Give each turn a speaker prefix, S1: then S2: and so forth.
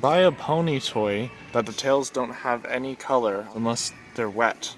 S1: Buy a pony toy that the tails don't have any color unless they're wet.